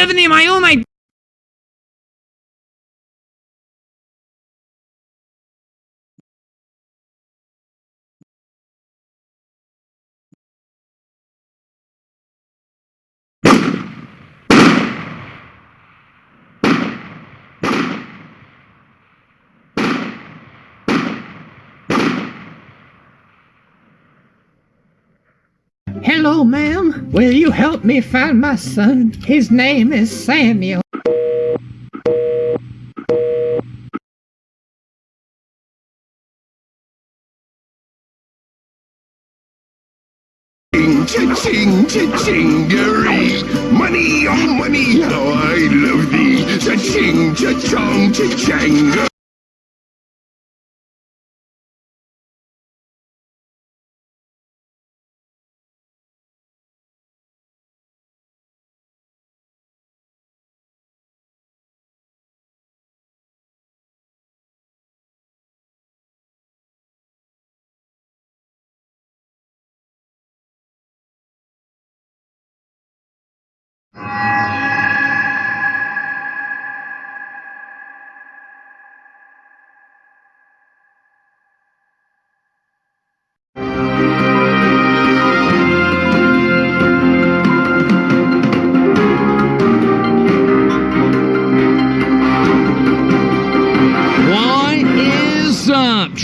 Tiffany, my oh my Hello, ma'am. Will you help me find my son? His name is Samuel. Ching, cha-ching, cha-chingery. Money, oh money, how I love thee. Cha-ching, cha-chong, cha-chang. Oh.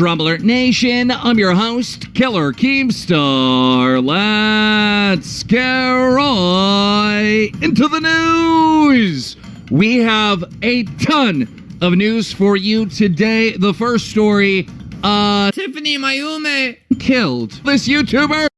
Alert Nation? I'm your host, Killer Keemstar. Let's get right into the news. We have a ton of news for you today. The first story, uh, Tiffany, Mayume killed this YouTuber.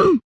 Mm-hmm.